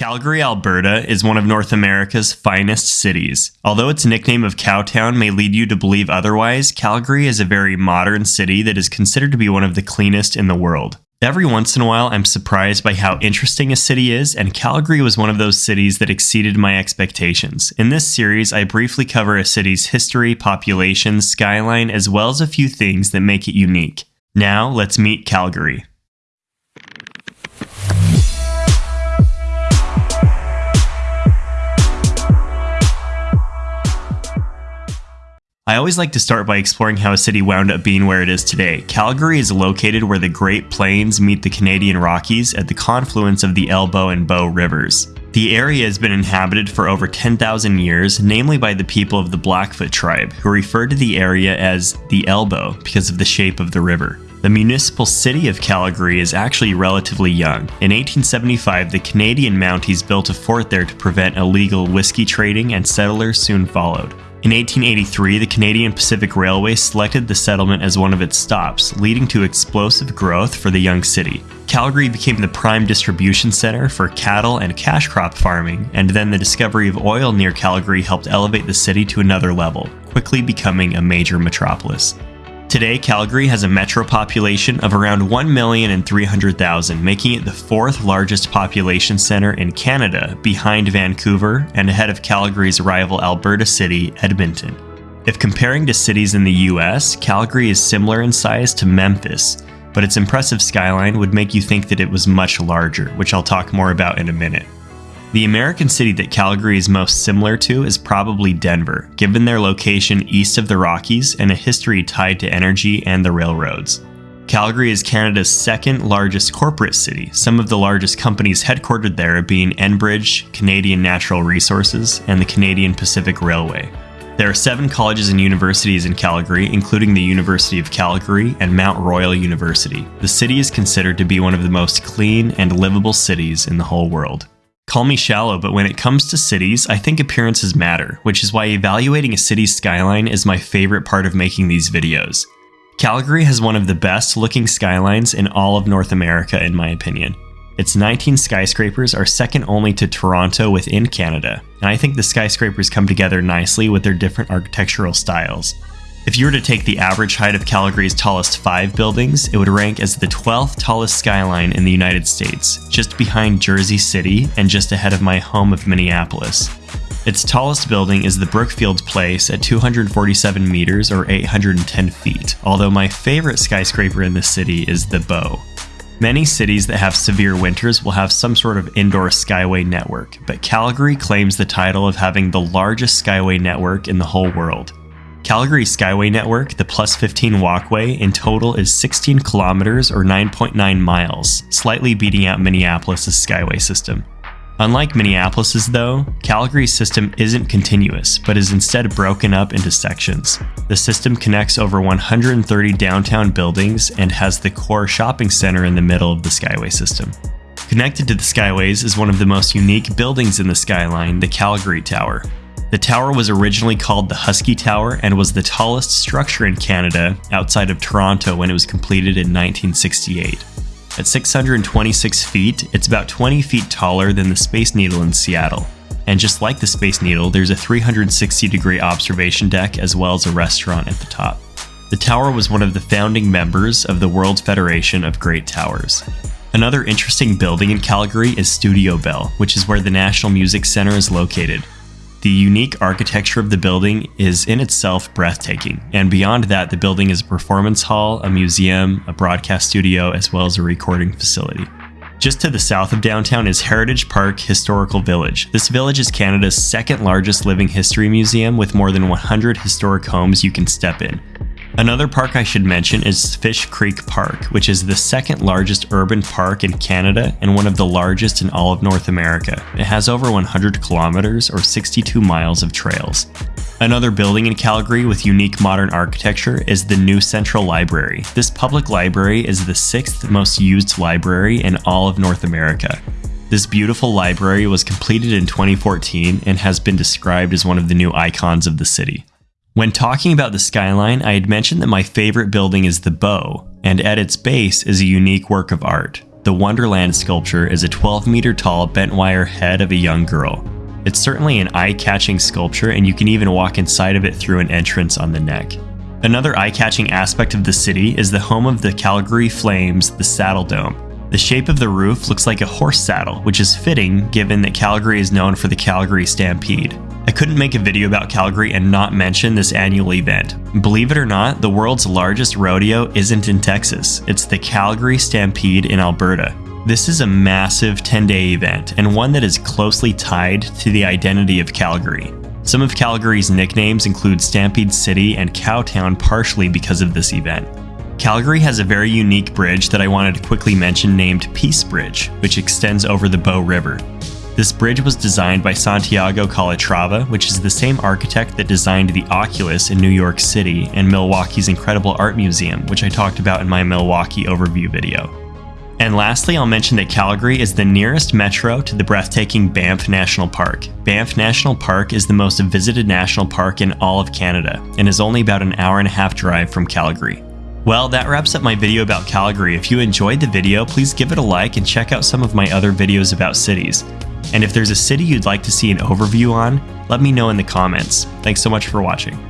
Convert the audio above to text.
Calgary, Alberta is one of North America's finest cities. Although its nickname of Cowtown may lead you to believe otherwise, Calgary is a very modern city that is considered to be one of the cleanest in the world. Every once in a while, I'm surprised by how interesting a city is, and Calgary was one of those cities that exceeded my expectations. In this series, I briefly cover a city's history, population, skyline, as well as a few things that make it unique. Now, let's meet Calgary. I always like to start by exploring how a city wound up being where it is today. Calgary is located where the Great Plains meet the Canadian Rockies at the confluence of the Elbow and Bow rivers. The area has been inhabited for over 10,000 years, namely by the people of the Blackfoot tribe, who refer to the area as the Elbow because of the shape of the river. The municipal city of Calgary is actually relatively young. In 1875, the Canadian Mounties built a fort there to prevent illegal whiskey trading, and settlers soon followed. In 1883, the Canadian Pacific Railway selected the settlement as one of its stops, leading to explosive growth for the young city. Calgary became the prime distribution center for cattle and cash crop farming, and then the discovery of oil near Calgary helped elevate the city to another level, quickly becoming a major metropolis. Today, Calgary has a metro population of around 1,300,000, making it the fourth largest population center in Canada, behind Vancouver and ahead of Calgary's rival Alberta city, Edmonton. If comparing to cities in the US, Calgary is similar in size to Memphis, but its impressive skyline would make you think that it was much larger, which I'll talk more about in a minute. The American city that Calgary is most similar to is probably Denver, given their location east of the Rockies and a history tied to energy and the railroads. Calgary is Canada's second largest corporate city, some of the largest companies headquartered there being Enbridge, Canadian Natural Resources, and the Canadian Pacific Railway. There are seven colleges and universities in Calgary, including the University of Calgary and Mount Royal University. The city is considered to be one of the most clean and livable cities in the whole world. Call me shallow, but when it comes to cities, I think appearances matter, which is why evaluating a city's skyline is my favorite part of making these videos. Calgary has one of the best looking skylines in all of North America in my opinion. Its 19 skyscrapers are second only to Toronto within Canada, and I think the skyscrapers come together nicely with their different architectural styles. If you were to take the average height of Calgary's tallest five buildings, it would rank as the 12th tallest skyline in the United States, just behind Jersey City and just ahead of my home of Minneapolis. Its tallest building is the Brookfield Place at 247 meters or 810 feet, although my favorite skyscraper in the city is the Bow. Many cities that have severe winters will have some sort of indoor skyway network, but Calgary claims the title of having the largest skyway network in the whole world. Calgary Skyway Network, the Plus 15 walkway, in total is 16 kilometers or 9.9 miles, slightly beating out Minneapolis' Skyway system. Unlike Minneapolis's though, Calgary's system isn't continuous, but is instead broken up into sections. The system connects over 130 downtown buildings and has the core shopping center in the middle of the Skyway system. Connected to the Skyways is one of the most unique buildings in the skyline, the Calgary Tower, the tower was originally called the Husky Tower and was the tallest structure in Canada outside of Toronto when it was completed in 1968. At 626 feet, it's about 20 feet taller than the Space Needle in Seattle. And just like the Space Needle, there's a 360 degree observation deck as well as a restaurant at the top. The tower was one of the founding members of the World Federation of Great Towers. Another interesting building in Calgary is Studio Bell, which is where the National Music Center is located. The unique architecture of the building is in itself breathtaking, and beyond that, the building is a performance hall, a museum, a broadcast studio, as well as a recording facility. Just to the south of downtown is Heritage Park Historical Village. This village is Canada's second largest living history museum with more than 100 historic homes you can step in. Another park I should mention is Fish Creek Park, which is the second largest urban park in Canada and one of the largest in all of North America. It has over 100 kilometers or 62 miles of trails. Another building in Calgary with unique modern architecture is the New Central Library. This public library is the sixth most used library in all of North America. This beautiful library was completed in 2014 and has been described as one of the new icons of the city. When talking about the skyline, I had mentioned that my favorite building is the Bow, and at its base is a unique work of art. The Wonderland sculpture is a 12 meter tall bent wire head of a young girl. It's certainly an eye catching sculpture, and you can even walk inside of it through an entrance on the neck. Another eye catching aspect of the city is the home of the Calgary Flames, the Saddle Dome. The shape of the roof looks like a horse saddle, which is fitting given that Calgary is known for the Calgary Stampede. I couldn't make a video about Calgary and not mention this annual event. Believe it or not, the world's largest rodeo isn't in Texas, it's the Calgary Stampede in Alberta. This is a massive 10 day event and one that is closely tied to the identity of Calgary. Some of Calgary's nicknames include Stampede City and Cowtown partially because of this event. Calgary has a very unique bridge that I wanted to quickly mention named Peace Bridge, which extends over the Bow River. This bridge was designed by Santiago Calatrava, which is the same architect that designed the Oculus in New York City and Milwaukee's incredible art museum, which I talked about in my Milwaukee overview video. And lastly, I'll mention that Calgary is the nearest metro to the breathtaking Banff National Park. Banff National Park is the most visited national park in all of Canada and is only about an hour and a half drive from Calgary. Well, that wraps up my video about Calgary. If you enjoyed the video, please give it a like and check out some of my other videos about cities. And if there's a city you'd like to see an overview on, let me know in the comments. Thanks so much for watching.